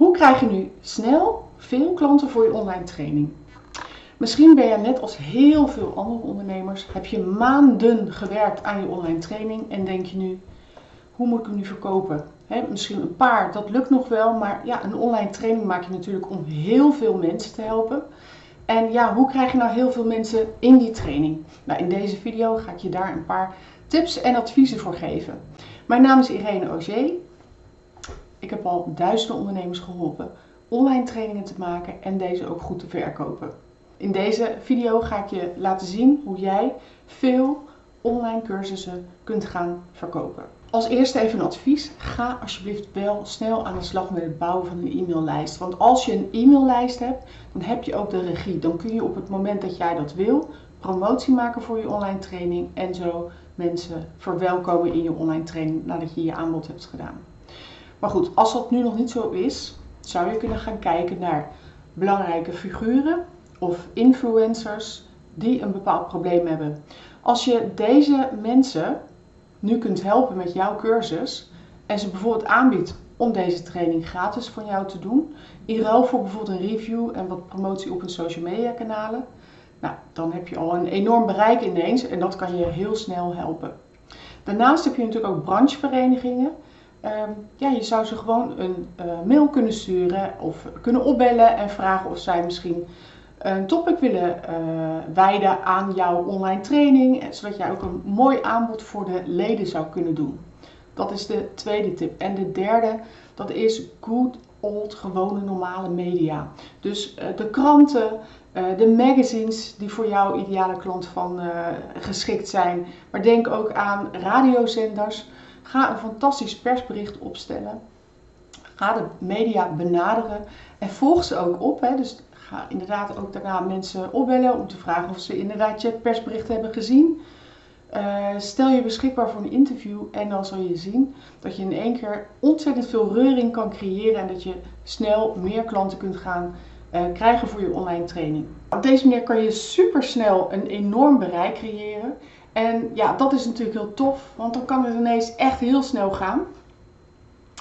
Hoe krijg je nu snel veel klanten voor je online training? Misschien ben je net als heel veel andere ondernemers, heb je maanden gewerkt aan je online training en denk je nu, hoe moet ik hem nu verkopen? misschien een paar, dat lukt nog wel, maar ja, een online training maak je natuurlijk om heel veel mensen te helpen. En ja, hoe krijg je nou heel veel mensen in die training? Nou, in deze video ga ik je daar een paar tips en adviezen voor geven. Mijn naam is Irene Auger. Ik heb al duizenden ondernemers geholpen online trainingen te maken en deze ook goed te verkopen. In deze video ga ik je laten zien hoe jij veel online cursussen kunt gaan verkopen. Als eerste even een advies. Ga alsjeblieft wel snel aan de slag met het bouwen van een e-maillijst. Want als je een e-maillijst hebt, dan heb je ook de regie. Dan kun je op het moment dat jij dat wil, promotie maken voor je online training en zo mensen verwelkomen in je online training nadat je je aanbod hebt gedaan. Maar goed, als dat nu nog niet zo is, zou je kunnen gaan kijken naar belangrijke figuren of influencers die een bepaald probleem hebben. Als je deze mensen nu kunt helpen met jouw cursus en ze bijvoorbeeld aanbiedt om deze training gratis van jou te doen, in ruil voor bijvoorbeeld een review en wat promotie op hun social media kanalen, nou, dan heb je al een enorm bereik ineens en dat kan je heel snel helpen. Daarnaast heb je natuurlijk ook brancheverenigingen. Um, ja, je zou ze gewoon een uh, mail kunnen sturen of kunnen opbellen en vragen of zij misschien een topic willen uh, wijden aan jouw online training, zodat jij ook een mooi aanbod voor de leden zou kunnen doen. Dat is de tweede tip. En de derde, dat is good old, gewone normale media. Dus de kranten, de magazines die voor jouw ideale klant van geschikt zijn. Maar denk ook aan radiozenders. Ga een fantastisch persbericht opstellen. Ga de media benaderen en volg ze ook op. Hè. Dus ga inderdaad ook daarna mensen opbellen om te vragen of ze inderdaad je persbericht hebben gezien. Uh, stel je beschikbaar voor een interview en dan zal je zien dat je in één keer ontzettend veel reuring kan creëren en dat je snel meer klanten kunt gaan uh, krijgen voor je online training. Op deze manier kan je super snel een enorm bereik creëren. En ja, dat is natuurlijk heel tof, want dan kan het ineens echt heel snel gaan.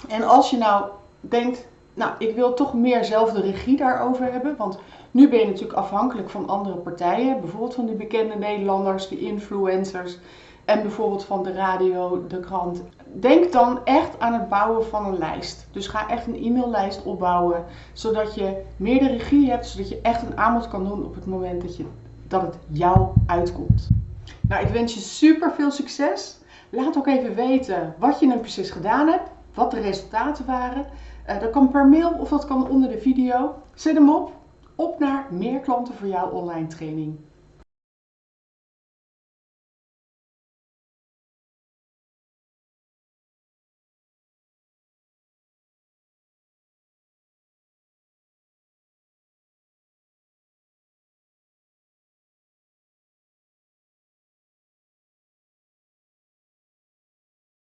En als je nou denkt, nou, ik wil toch meer zelf de regie daarover hebben. Want nu ben je natuurlijk afhankelijk van andere partijen. Bijvoorbeeld van die bekende Nederlanders, de influencers. En bijvoorbeeld van de radio, de krant. Denk dan echt aan het bouwen van een lijst. Dus ga echt een e-maillijst opbouwen. Zodat je meer de regie hebt. Zodat je echt een aanbod kan doen op het moment dat, je, dat het jou uitkomt. Nou, ik wens je super veel succes. Laat ook even weten wat je nu precies gedaan hebt. Wat de resultaten waren. Uh, dat kan per mail of dat kan onder de video. Zet hem op. Op naar meer klanten voor jouw online training.